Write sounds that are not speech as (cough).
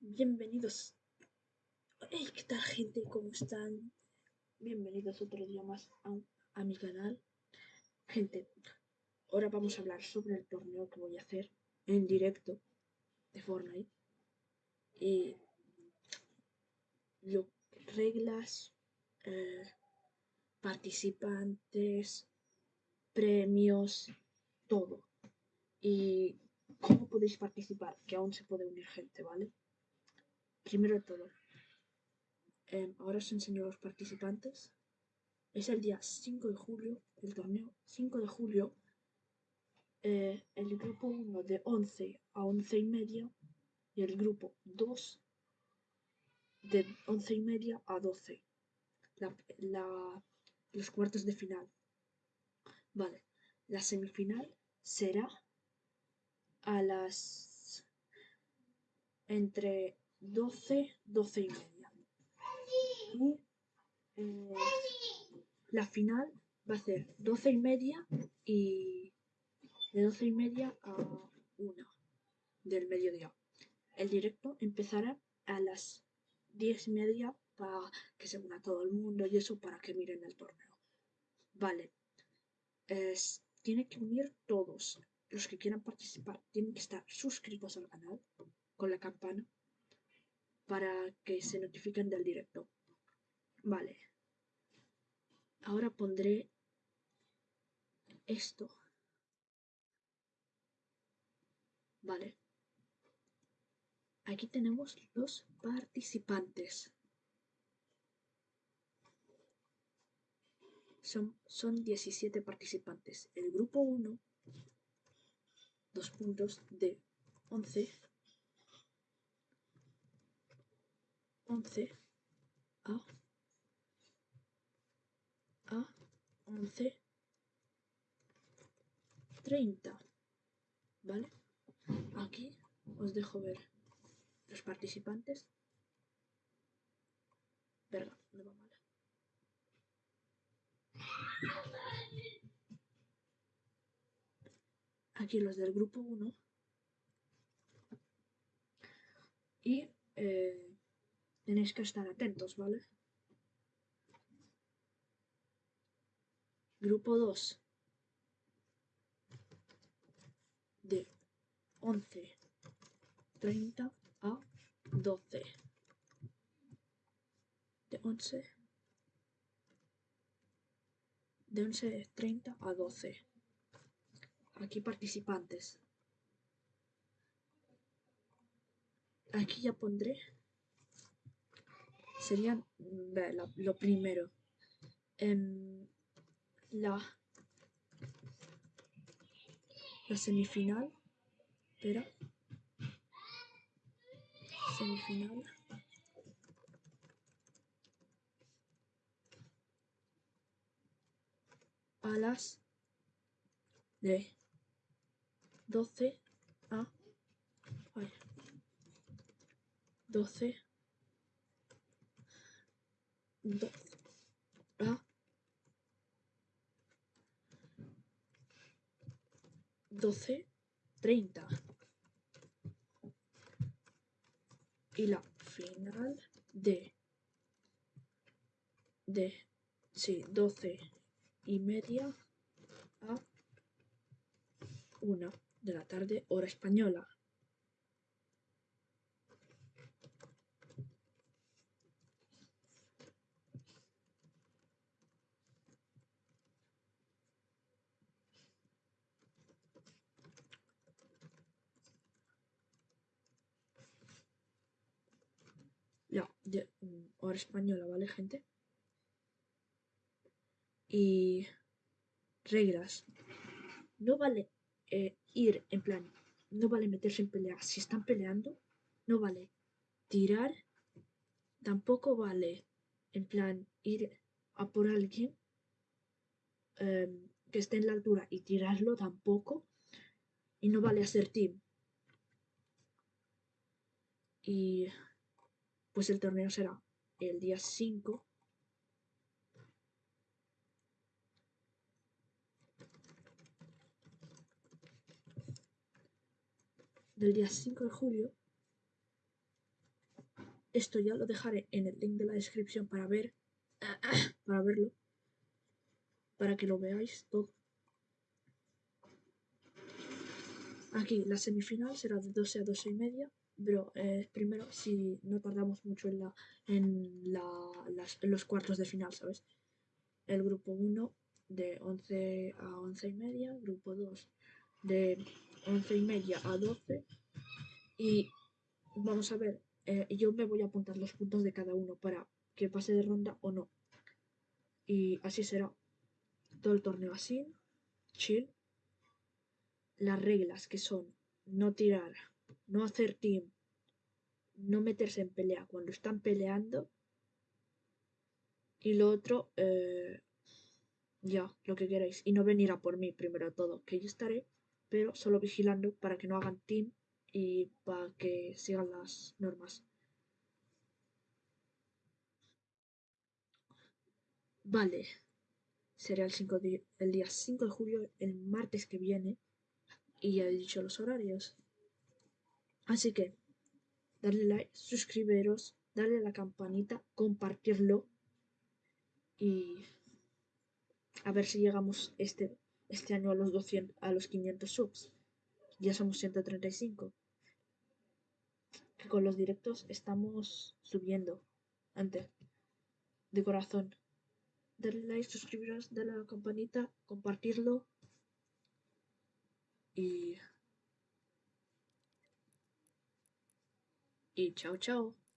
Bienvenidos. Hey, ¿qué tal gente? ¿Cómo están? Bienvenidos otro día más a, mi canal. Gente, ahora vamos a hablar sobre el torneo que voy a hacer en directo de Fortnite. Y lo, reglas, eh, participantes, premios, todo. Y cómo podéis participar, que aún se puede unir gente, ¿vale? Primero de todo, em, ahora os enseño los participantes. Es el día 5 de julio, el torneo 5 de julio. Eh, el grupo 1 de 11 a 11 y media y el grupo 2 de 11 y media a 12. los cuartos de final. Vale, la semifinal será a las entre 12, 12 y media. Y eh, la final va a ser 12 y media y de 12 y media a 1 del mediodía. El directo empezará a las 10 y media para que se una todo el mundo y eso para que miren el torneo. Vale. Es, tiene que unir todos. Los que quieran participar tienen que estar suscritos al canal con la campana para que se notifiquen del directo. Vale. Ahora pondré esto. Vale. Aquí tenemos los participantes. Son, son 17 participantes. El grupo 1, dos puntos de 11 11 a. A. 11 30 ¿vale? aquí os dejo ver los participantes. Verga, no va mal. Aquí los del grupo 1 y eh, Tenéis que estar atentos, ¿vale? Grupo 2 de 11.30 a 12 de 11 de 11.30 a 12 aquí participantes. Aquí ya pondré serían lo primero. En la, la semifinal. Espera. Semifinal. A las de 12 a 12 12 a 12.30 y la final de de sí, 12 y media a 1 de la tarde hora española De, mm, hora española, ¿vale, gente? Y reglas. No vale eh, ir en plan, no vale meterse en pelea. Si están peleando, no vale tirar. Tampoco vale en plan ir a por alguien em, que esté en la altura y tirarlo tampoco. Y no vale hacer team. Y pues el torneo será el día 5 del día 5 de julio. Esto ya lo dejaré en el link de la descripción para (coughs) para verlo, para que lo veáis todo. Aquí la semifinal será de 12 a 12 y media, pero eh, primero si no tardamos mucho en, la, en, los cuartos de final, ¿sabes? El grupo 1 de 11 a 11 y media, grupo 2 de 11 y media a 12 y vamos a ver, eh, yo me voy a apuntar los puntos de cada uno para que pase de ronda o no. Y así será todo el torneo así, chill, las reglas que son no tirar, no hacer team, no meterse en pelea cuando están peleando. Y lo otro, eh, ya, lo que queráis. Y no venir a por mí primero todo, que yo estaré, pero solo vigilando para que no hagan team y para que sigan las normas. Vale, será el, 5 el día 5 de julio, el martes que viene y ya he dicho los horarios. Así que, darle like, suscribiros, darle a la campanita, compartirlo y a ver si llegamos este, este año a los 200, a los 500 subs. Ya somos 135. Que con los directos estamos subiendo. Antes. De corazón. Darle like, suscribiros, darle a la campanita, compartirlo y, 一いち。